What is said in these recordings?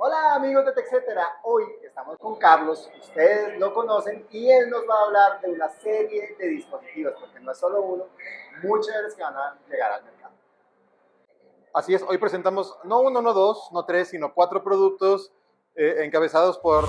Hola amigos de TechCetera, hoy estamos con Carlos, ustedes lo conocen y él nos va a hablar de una serie de dispositivos, porque no es solo uno, muchos de los que van a llegar al mercado. Así es, hoy presentamos no uno, no dos, no tres, sino cuatro productos eh, encabezados por...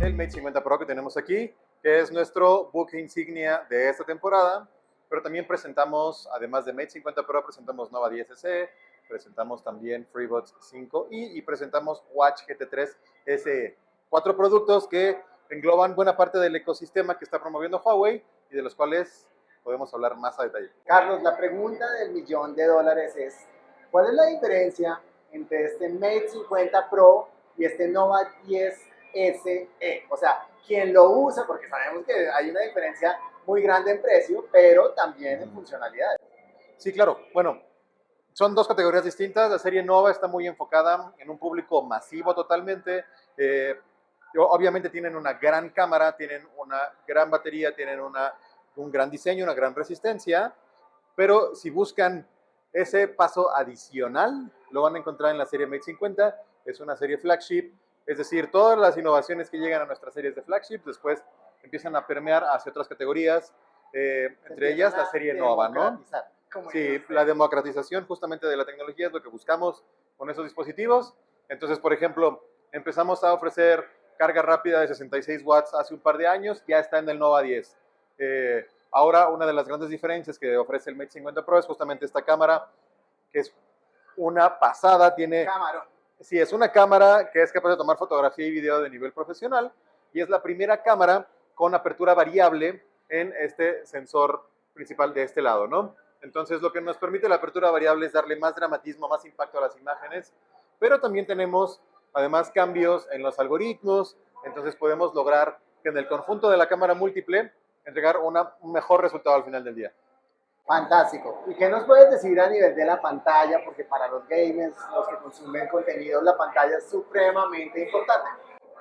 El Mate 50 Pro que tenemos aquí, que es nuestro buque insignia de esta temporada pero también presentamos, además de Mate 50 Pro, presentamos Nova 10SE, presentamos también FreeBuds 5i y presentamos Watch GT3 SE. Cuatro productos que engloban buena parte del ecosistema que está promoviendo Huawei y de los cuales podemos hablar más a detalle. Carlos, la pregunta del millón de dólares es, ¿cuál es la diferencia entre este Mate 50 Pro y este Nova 10 SE? O sea, ¿quién lo usa? Porque sabemos que hay una diferencia muy grande en precio, pero también en funcionalidades. Sí, claro. Bueno, son dos categorías distintas. La serie Nova está muy enfocada en un público masivo totalmente. Eh, obviamente tienen una gran cámara, tienen una gran batería, tienen una, un gran diseño, una gran resistencia, pero si buscan ese paso adicional, lo van a encontrar en la serie Mate 50. Es una serie flagship, es decir, todas las innovaciones que llegan a nuestras series de flagship después empiezan a permear hacia otras categorías, eh, entre ellas la serie Nova, ¿no? Sí, la democratización justamente de la tecnología es lo que buscamos con esos dispositivos. Entonces, por ejemplo, empezamos a ofrecer carga rápida de 66 watts hace un par de años, ya está en el Nova 10. Eh, ahora, una de las grandes diferencias que ofrece el Mate 50 Pro es justamente esta cámara, que es una pasada, tiene... Cámara. Sí, es una cámara que es capaz de tomar fotografía y video de nivel profesional, y es la primera cámara con apertura variable en este sensor principal de este lado, ¿no? Entonces, lo que nos permite la apertura variable es darle más dramatismo, más impacto a las imágenes, pero también tenemos, además, cambios en los algoritmos, entonces podemos lograr que en el conjunto de la cámara múltiple entregar una, un mejor resultado al final del día. Fantástico. ¿Y qué nos puedes decir a nivel de la pantalla? Porque para los gamers, los que consumen contenido, la pantalla es supremamente importante.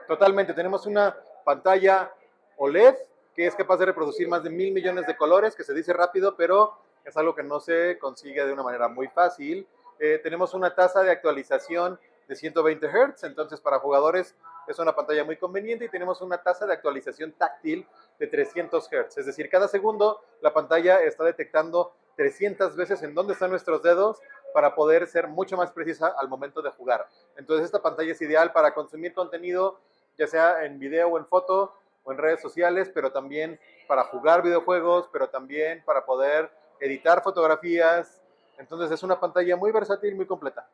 Totalmente. Tenemos una pantalla OLED, que es capaz de reproducir más de mil millones de colores, que se dice rápido, pero es algo que no se consigue de una manera muy fácil. Eh, tenemos una tasa de actualización de 120 Hz, entonces para jugadores es una pantalla muy conveniente y tenemos una tasa de actualización táctil de 300 Hz, es decir, cada segundo la pantalla está detectando 300 veces en dónde están nuestros dedos para poder ser mucho más precisa al momento de jugar. Entonces esta pantalla es ideal para consumir contenido, ya sea en video o en foto, o en redes sociales, pero también para jugar videojuegos, pero también para poder editar fotografías. Entonces es una pantalla muy versátil, muy completa.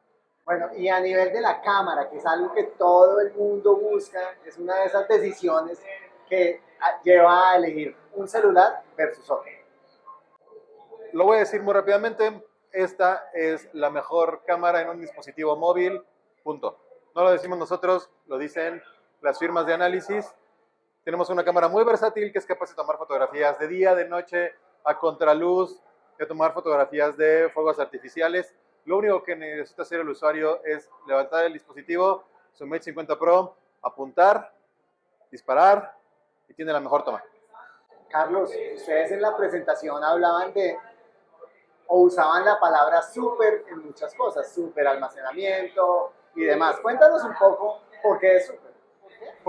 Bueno, y a nivel de la cámara, que es algo que todo el mundo busca, es una de esas decisiones que lleva a elegir un celular versus otro. Lo voy a decir muy rápidamente, esta es la mejor cámara en un dispositivo móvil, punto. No lo decimos nosotros, lo dicen las firmas de análisis tenemos una cámara muy versátil que es capaz de tomar fotografías de día, de noche, a contraluz, de tomar fotografías de fuegos artificiales. Lo único que necesita hacer el usuario es levantar el dispositivo, su Mate 50 Pro, apuntar, disparar y tiene la mejor toma. Carlos, ustedes en la presentación hablaban de o usaban la palabra super en muchas cosas, super almacenamiento y demás. Cuéntanos un poco por qué es super.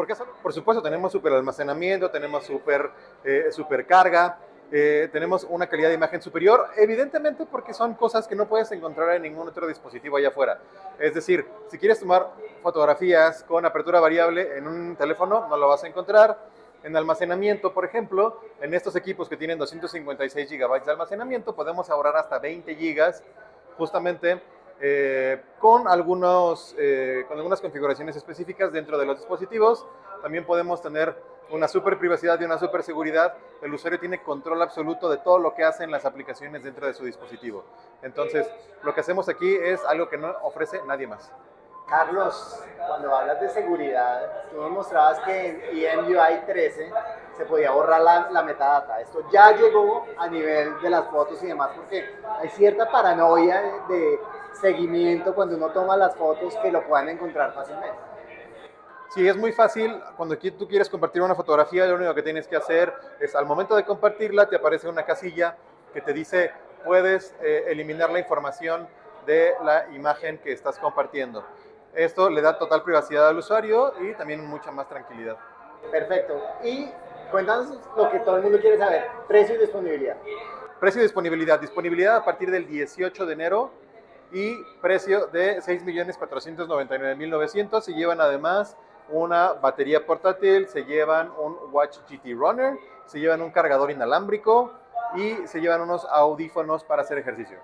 Porque por supuesto tenemos super almacenamiento, tenemos super, eh, carga, eh, tenemos una calidad de imagen superior, evidentemente porque son cosas que no puedes encontrar en ningún otro dispositivo allá afuera. Es decir, si quieres tomar fotografías con apertura variable en un teléfono, no lo vas a encontrar. En almacenamiento, por ejemplo, en estos equipos que tienen 256 GB de almacenamiento, podemos ahorrar hasta 20 GB justamente eh, con, algunos, eh, con algunas configuraciones específicas dentro de los dispositivos. También podemos tener una super privacidad y una super seguridad. El usuario tiene control absoluto de todo lo que hacen las aplicaciones dentro de su dispositivo. Entonces, lo que hacemos aquí es algo que no ofrece nadie más. Carlos, cuando hablas de seguridad, tú nos mostrabas que en EMUI 13 se podía borrar la, la, metadata. Esto ya llegó a nivel de las fotos y demás, porque hay cierta paranoia de seguimiento cuando uno toma las fotos que lo puedan encontrar fácilmente. Sí, es muy fácil. Cuando tú quieres compartir una fotografía, lo único que tienes que hacer es al momento de compartirla te aparece una casilla que te dice puedes eh, eliminar la información de la imagen que estás compartiendo. Esto le da total privacidad al usuario y también mucha más tranquilidad. Perfecto. Y cuéntanos lo que todo el mundo quiere saber, precio y disponibilidad. Precio y disponibilidad. Disponibilidad a partir del 18 de enero y precio de 6.499.900. Se llevan además una batería portátil, se llevan un Watch GT Runner, se llevan un cargador inalámbrico y se llevan unos audífonos para hacer ejercicio.